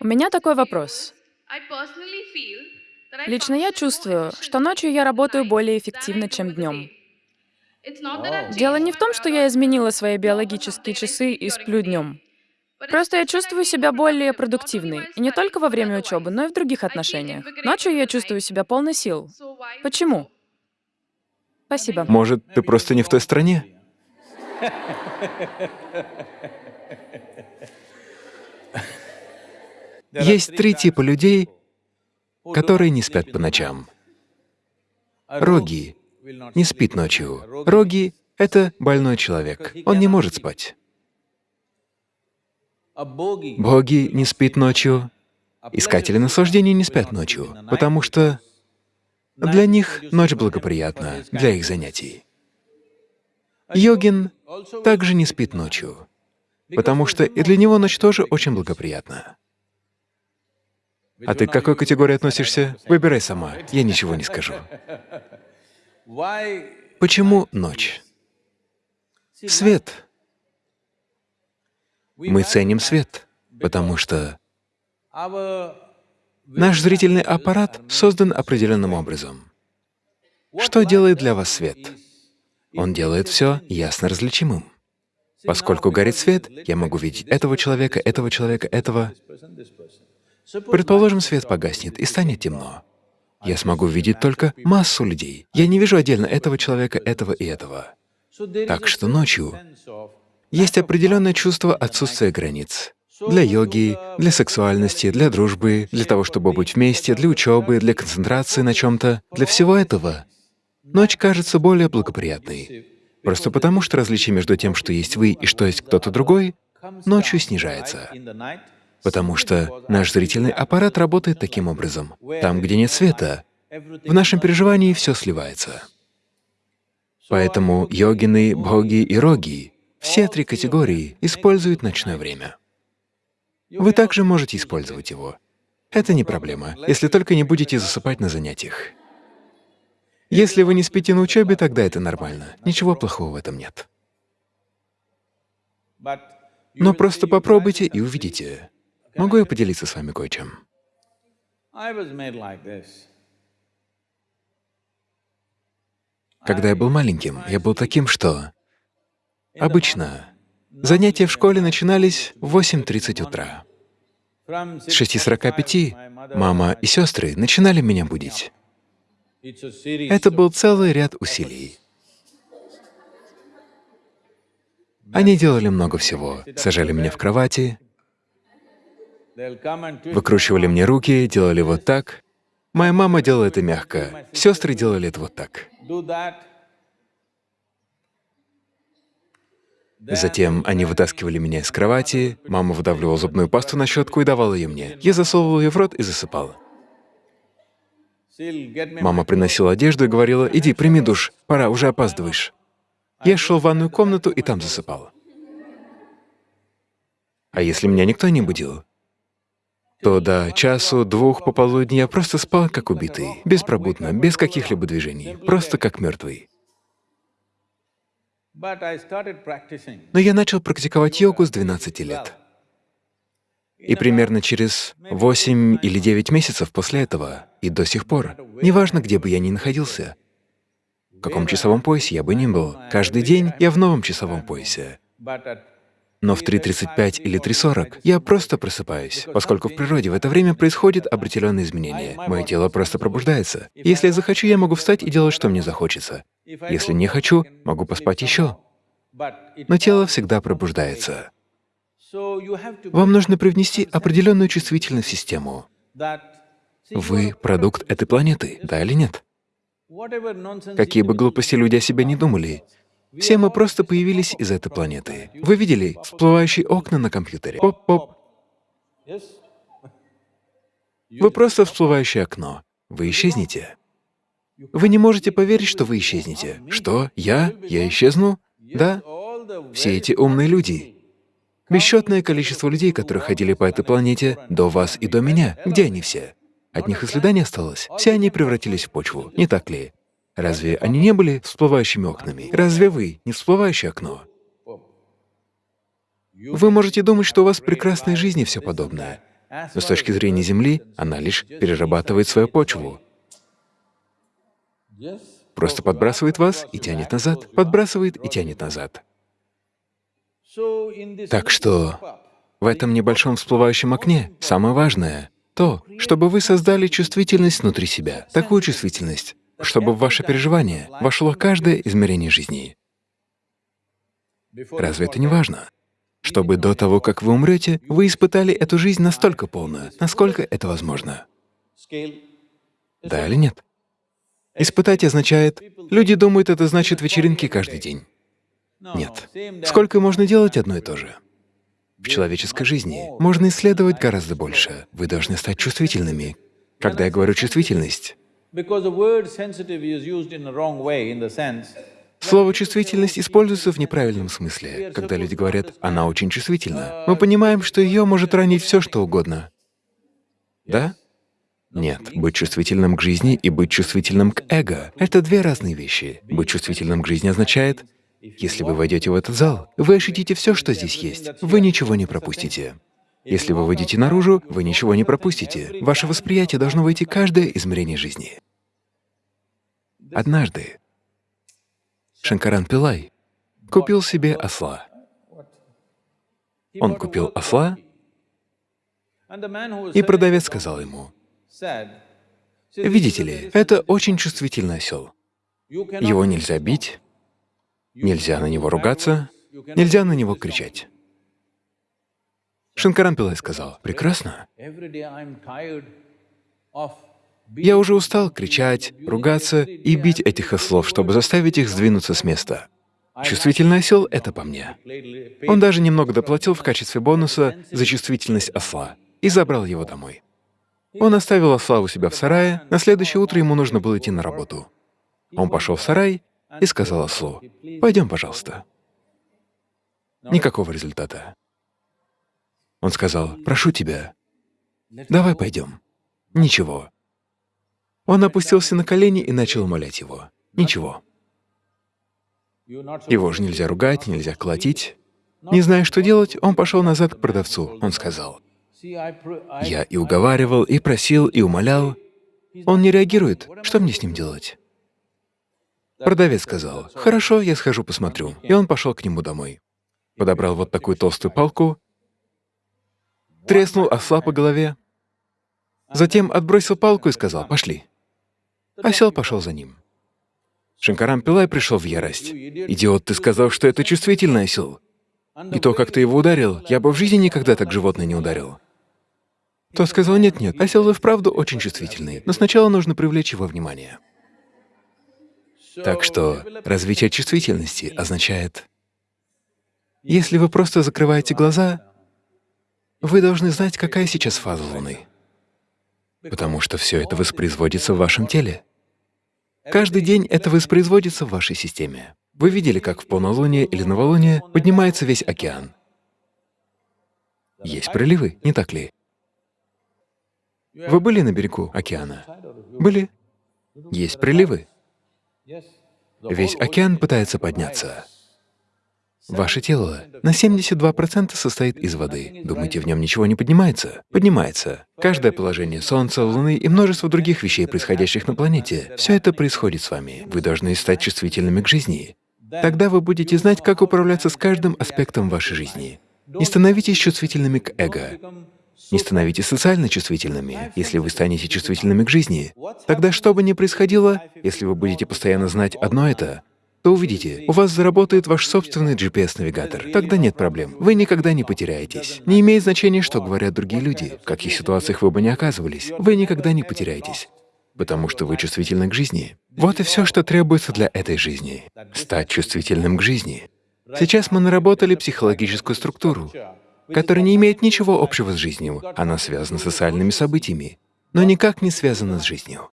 У меня такой вопрос. Лично я чувствую, что ночью я работаю более эффективно, чем днем. Дело не в том, что я изменила свои биологические часы и сплю днем. Просто я чувствую себя более продуктивной. И не только во время учебы, но и в других отношениях. Ночью я чувствую себя полной сил. Почему? Спасибо. Может, ты просто не в той стране? Есть три типа людей, которые не спят по ночам. Роги не спит ночью. Роги — это больной человек, он не может спать. Боги не спит ночью, искатели наслаждений не спят ночью, потому что для них ночь благоприятна для их занятий. Йогин также не спит ночью, потому что и для него ночь тоже очень благоприятна. А ты к какой категории относишься? Выбирай сама, я ничего не скажу. Почему ночь? Свет. Мы ценим свет, потому что наш зрительный аппарат создан определенным образом. Что делает для вас свет? Он делает все ясно различимым. Поскольку горит свет, я могу видеть этого человека, этого человека, этого. Предположим, свет погаснет и станет темно. Я смогу видеть только массу людей. Я не вижу отдельно этого человека, этого и этого. Так что ночью есть определенное чувство отсутствия границ. Для йоги, для сексуальности, для дружбы, для того, чтобы быть вместе, для учебы, для концентрации на чем-то. Для всего этого ночь кажется более благоприятной. Просто потому, что различие между тем, что есть вы и что есть кто-то другой, ночью снижается. Потому что наш зрительный аппарат работает таким образом. Там, где нет света, в нашем переживании все сливается. Поэтому йогины, боги и роги, все три категории используют ночное время. Вы также можете использовать его. Это не проблема, если только не будете засыпать на занятиях. Если вы не спите на учебе, тогда это нормально. Ничего плохого в этом нет. Но просто попробуйте и увидите. Могу я поделиться с вами кое-чем? Когда я был маленьким, я был таким, что обычно занятия в школе начинались в 8.30 утра. С 6.45 мама и сестры начинали меня будить. Это был целый ряд усилий. Они делали много всего. Сажали меня в кровати, Выкручивали мне руки, делали вот так. Моя мама делала это мягко, сестры делали это вот так. Затем они вытаскивали меня из кровати, мама выдавливала зубную пасту на щетку и давала ее мне. Я засовывал ее в рот и засыпал. Мама приносила одежду и говорила, «Иди, прими душ, пора, уже опаздываешь». Я шел в ванную комнату и там засыпал. А если меня никто не будил, то до часу-двух пополудни я просто спал как убитый, беспробудно, без каких-либо движений, просто как мертвый. Но я начал практиковать йогу с 12 лет. И примерно через 8 или 9 месяцев после этого, и до сих пор, неважно, где бы я ни находился, в каком часовом поясе я бы ни был, каждый день я в новом часовом поясе. Но в 3.35 или 3.40 я просто просыпаюсь, поскольку в природе в это время происходят определенные изменения. Мое тело просто пробуждается. Если я захочу, я могу встать и делать, что мне захочется. Если не хочу, могу поспать еще. Но тело всегда пробуждается. Вам нужно привнести определенную чувствительность в систему. Вы — продукт этой планеты, да или нет? Какие бы глупости люди о себе не думали, все мы просто появились из этой планеты. Вы видели всплывающие окна на компьютере? Поп-поп. Вы просто всплывающее окно. Вы исчезнете. Вы не можете поверить, что вы исчезнете. Что? Я? Я исчезну? Да? Все эти умные люди. Бесчетное количество людей, которые ходили по этой планете до вас и до меня. Где они все? От них и следа не осталось. Все они превратились в почву, не так ли? Разве они не были всплывающими окнами? Разве вы не всплывающее окно? Вы можете думать, что у вас в прекрасной жизни все подобное. Но с точки зрения Земли она лишь перерабатывает свою почву, просто подбрасывает вас и тянет назад, подбрасывает и тянет назад. Так что в этом небольшом всплывающем окне самое важное — то, чтобы вы создали чувствительность внутри себя, такую чувствительность, чтобы в ваше переживание вошло каждое измерение жизни. Разве это не важно? Чтобы до того, как вы умрете, вы испытали эту жизнь настолько полно, насколько это возможно. Да или нет? Испытать означает, люди думают, это значит вечеринки каждый день. Нет. Сколько можно делать одно и то же? В человеческой жизни можно исследовать гораздо больше. Вы должны стать чувствительными. Когда я говорю «чувствительность», Слово «чувствительность» используется в неправильном смысле. Когда люди говорят «она очень чувствительна», мы понимаем, что ее может ранить все, что угодно. Да? Нет, быть чувствительным к жизни и быть чувствительным к эго — это две разные вещи. Быть чувствительным к жизни означает, если вы войдете в этот зал, вы ощутите все, что здесь есть, вы ничего не пропустите. Если вы выйдете наружу, вы ничего не пропустите. Ваше восприятие должно войти каждое измерение жизни. Однажды Шанкаран Пилай купил себе осла. Он купил осла, и продавец сказал ему, «Видите ли, это очень чувствительный осел. Его нельзя бить, нельзя на него ругаться, нельзя на него кричать». Шанкаран Пилай сказал, «Прекрасно. Я уже устал кричать, ругаться и бить этих ослов, чтобы заставить их сдвинуться с места. Чувствительный осел — это по мне. Он даже немного доплатил в качестве бонуса за чувствительность осла и забрал его домой. Он оставил осла у себя в сарае, на следующее утро ему нужно было идти на работу. Он пошел в сарай и сказал ослу, «Пойдем, пожалуйста». Никакого результата. Он сказал, «Прошу тебя, давай пойдем». Ничего. Он опустился на колени и начал умолять его. Ничего. Его же нельзя ругать, нельзя колотить. Не зная, что делать, он пошел назад к продавцу. Он сказал, «Я и уговаривал, и просил, и умолял. Он не реагирует. Что мне с ним делать?» Продавец сказал, «Хорошо, я схожу посмотрю». И он пошел к нему домой. Подобрал вот такую толстую палку, треснул осла по голове, затем отбросил палку и сказал, «Пошли». Осел пошел за ним. Шанкарам Пилай пришел в ярость. «Идиот, ты сказал, что это чувствительный осел. И то, как ты его ударил, я бы в жизни никогда так животное не ударил». Тот сказал, «Нет-нет, осел и вправду очень чувствительный, но сначала нужно привлечь его внимание». Так что развитие чувствительности означает, если вы просто закрываете глаза, вы должны знать, какая сейчас фаза Луны потому что все это воспроизводится в вашем теле. Каждый день это воспроизводится в вашей системе. Вы видели, как в полнолуние или новолуние поднимается весь океан. Есть приливы, не так ли? Вы были на берегу океана? Были? Есть приливы. Весь океан пытается подняться. Ваше тело на 72% состоит из воды. Думаете, в нем ничего не поднимается? Поднимается. Каждое положение Солнца, Луны и множество других вещей, происходящих на планете, все это происходит с вами. Вы должны стать чувствительными к жизни. Тогда вы будете знать, как управляться с каждым аспектом вашей жизни. Не становитесь чувствительными к эго. Не становитесь социально чувствительными. Если вы станете чувствительными к жизни, тогда что бы ни происходило, если вы будете постоянно знать одно это, то увидите, у вас заработает ваш собственный GPS-навигатор. Тогда нет проблем. Вы никогда не потеряетесь. Не имеет значения, что говорят другие люди, в каких ситуациях вы бы не оказывались. Вы никогда не потеряетесь, потому что вы чувствительны к жизни. Вот и все, что требуется для этой жизни — стать чувствительным к жизни. Сейчас мы наработали психологическую структуру, которая не имеет ничего общего с жизнью. Она связана с социальными событиями, но никак не связана с жизнью.